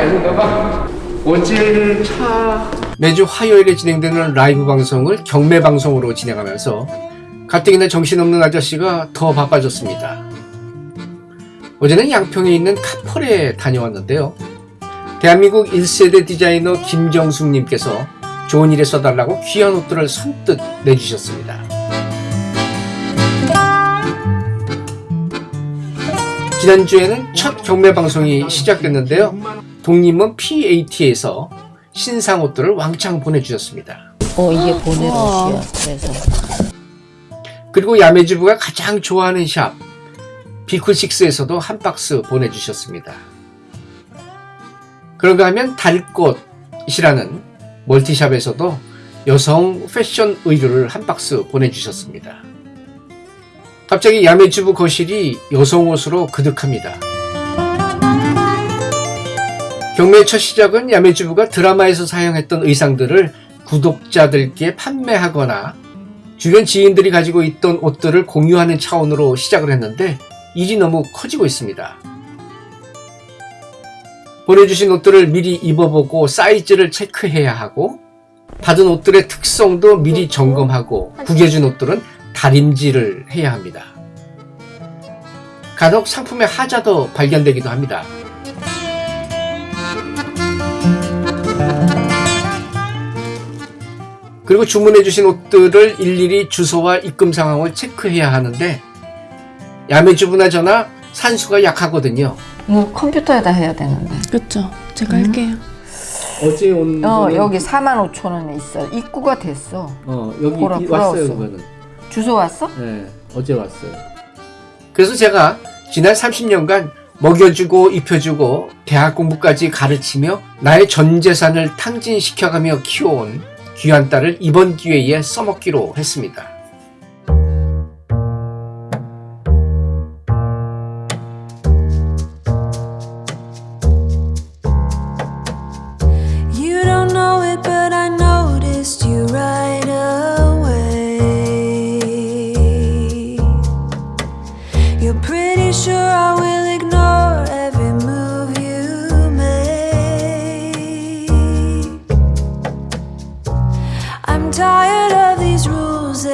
절친이 아닌가 봐. 어제는 차 매주 화요일에 진행되는 라이브 방송을 경매 방송으로 진행하면서 가뜩이나 정신없는 아저씨가 더 바빠졌습니다. 어제는 양평에 있는 카펄에 다녀왔는데요. 대한민국 1세대 디자이너 김정숙님께서 좋은 일에 써달라고 귀한 옷들을 선뜻 내주셨습니다. 지난주에는 첫 경매 방송이 시작됐는데요. 동님은 PAT에서 신상 옷들을 왕창 보내주셨습니다. 어 이게 보낼 옷이야. 그래서 그리고 야매주부가 가장 좋아하는 샵 비쿨식스에서도 한 박스 보내주셨습니다. 그런가 하면 달꽃이라는 멀티샵에서도 여성 패션 의류를 한 박스 보내주셨습니다. 갑자기 야매주부 거실이 여성 옷으로 그득합니다. 경매의 첫 시작은 야매주부가 드라마에서 사용했던 의상들을 구독자들께 판매하거나 주변 지인들이 가지고 있던 옷들을 공유하는 차원으로 시작을 했는데 일이 너무 커지고 있습니다. 보내주신 옷들을 미리 입어보고 사이즈를 체크해야 하고 받은 옷들의 특성도 미리 점검하고 구겨준 옷들은 다림질을 해야 합니다. 간혹 상품의 하자도 발견되기도 합니다. 그리고 주문해 주신 옷들을 일일이 주소와 입금 상황을 체크해야 하는데 야매 주부나 저나 산수가 약하거든요. 이거 컴퓨터에다 해야 되는데. 그쵸. 제가 할게요. 어제 온 어 거는- 여기 4만 5천 원에 있어. 입구가 됐어. 어 여기 보라, 이- 왔어요 왔어. 그거는. 주소 왔어? 네 어제 왔어요. 그래서 제가 지난 30년간 먹여주고 입혀주고 대학 공부까지 가르치며 나의 전 재산을 탕진시켜가며 키워온 귀한 딸을 이번 기회에 써먹기로 했습니다. Tired of these rules,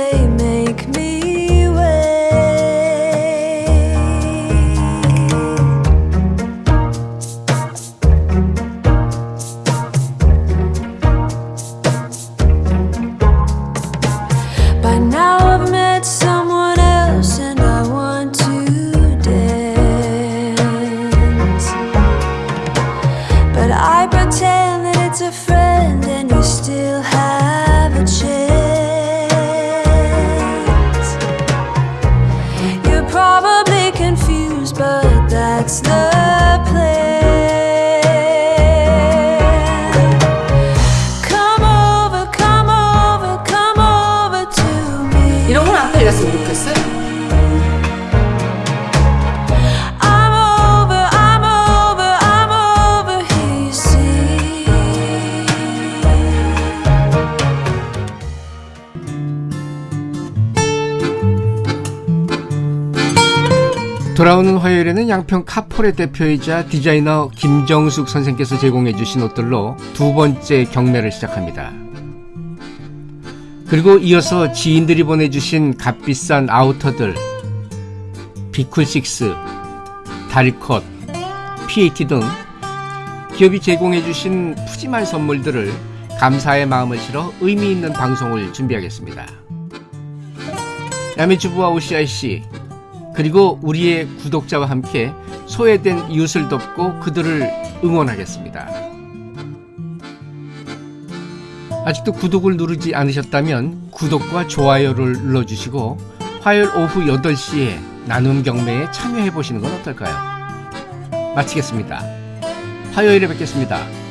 돌아오는 화요일에는 양평 카폴의 대표이자 디자이너 김정숙 선생께서 제공해 주신 옷들로 두 번째 경매를 시작합니다. 그리고 이어서 지인들이 보내주신 값비싼 아우터들 비쿨식스, 달컷, PAT 등 기업이 제공해 주신 푸짐한 선물들을 감사의 마음을 실어 의미 있는 방송을 준비하겠습니다. 야매주부와 OCIC 그리고 우리의 구독자와 함께 소외된 이웃을 돕고 그들을 응원하겠습니다. 아직도 구독을 누르지 않으셨다면 구독과 좋아요를 눌러주시고 화요일 오후 8시에 나눔 경매에 참여해 보시는 건 어떨까요? 마치겠습니다. 화요일에 뵙겠습니다.